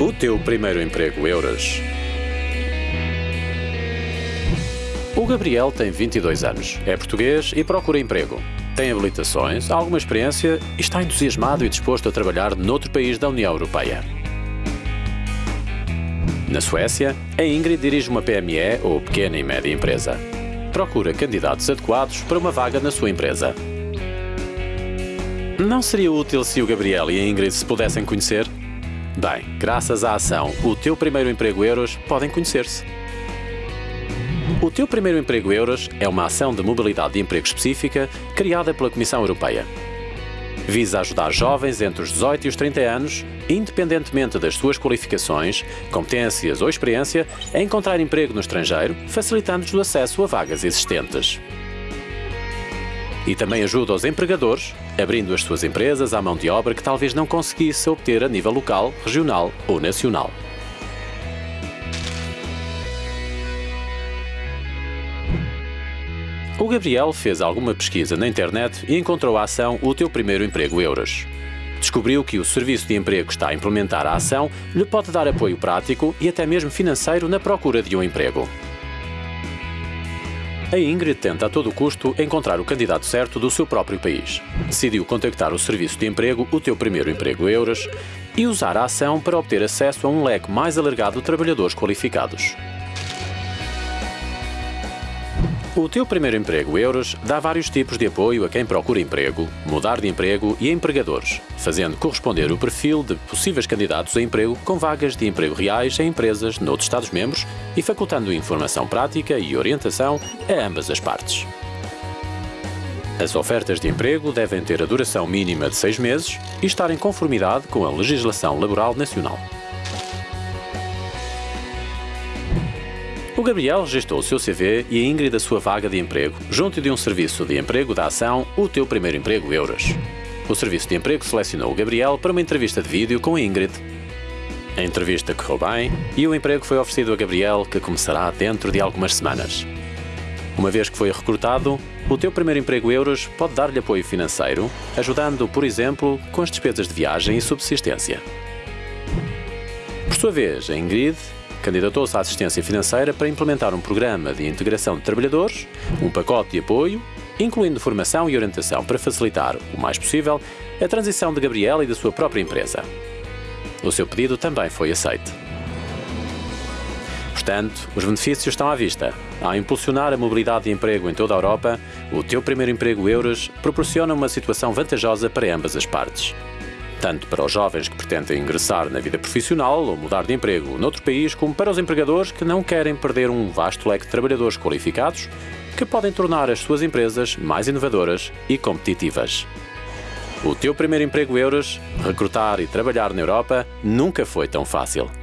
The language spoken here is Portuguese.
O teu primeiro emprego euros. O Gabriel tem 22 anos, é português e procura emprego. Tem habilitações, alguma experiência e está entusiasmado e disposto a trabalhar noutro país da União Europeia. Na Suécia, a Ingrid dirige uma PME ou pequena e média empresa. Procura candidatos adequados para uma vaga na sua empresa. Não seria útil se o Gabriel e a Ingrid se pudessem conhecer? Bem, graças à ação O Teu Primeiro Emprego Euros, podem conhecer-se. O Teu Primeiro Emprego Euros é uma ação de mobilidade de emprego específica criada pela Comissão Europeia. Visa ajudar jovens entre os 18 e os 30 anos, independentemente das suas qualificações, competências ou experiência, a encontrar emprego no estrangeiro, facilitando-lhes o acesso a vagas existentes. E também ajuda os empregadores, abrindo as suas empresas à mão de obra que talvez não conseguisse obter a nível local, regional ou nacional. O Gabriel fez alguma pesquisa na internet e encontrou a ação O Teu Primeiro Emprego Euros. Descobriu que o serviço de emprego está a implementar a ação lhe pode dar apoio prático e até mesmo financeiro na procura de um emprego. A Ingrid tenta a todo custo encontrar o candidato certo do seu próprio país. Decidiu contactar o serviço de emprego O Teu Primeiro Emprego Euros e usar a ação para obter acesso a um leque mais alargado de trabalhadores qualificados. O Teu Primeiro Emprego Euros dá vários tipos de apoio a quem procura emprego, mudar de emprego e empregadores, fazendo corresponder o perfil de possíveis candidatos a emprego com vagas de emprego reais em empresas noutros Estados-membros e facultando informação prática e orientação a ambas as partes. As ofertas de emprego devem ter a duração mínima de seis meses e estar em conformidade com a legislação laboral nacional. O Gabriel registrou o seu CV e a Ingrid a sua vaga de emprego, junto de um serviço de emprego da ação O Teu Primeiro Emprego Euros. O serviço de emprego selecionou o Gabriel para uma entrevista de vídeo com a Ingrid. A entrevista correu bem e o emprego foi oferecido a Gabriel, que começará dentro de algumas semanas. Uma vez que foi recrutado, o Teu Primeiro Emprego Euros pode dar-lhe apoio financeiro, ajudando, por exemplo, com as despesas de viagem e subsistência. Por sua vez, a Ingrid candidatou-se à assistência financeira para implementar um programa de integração de trabalhadores, um pacote de apoio, incluindo formação e orientação para facilitar, o mais possível, a transição de Gabriela e da sua própria empresa. O seu pedido também foi aceito. Portanto, os benefícios estão à vista. Ao impulsionar a mobilidade de emprego em toda a Europa, o teu primeiro emprego euros proporciona uma situação vantajosa para ambas as partes tanto para os jovens que pretendem ingressar na vida profissional ou mudar de emprego noutro país, como para os empregadores que não querem perder um vasto leque de trabalhadores qualificados que podem tornar as suas empresas mais inovadoras e competitivas. O teu primeiro emprego euros, recrutar e trabalhar na Europa nunca foi tão fácil.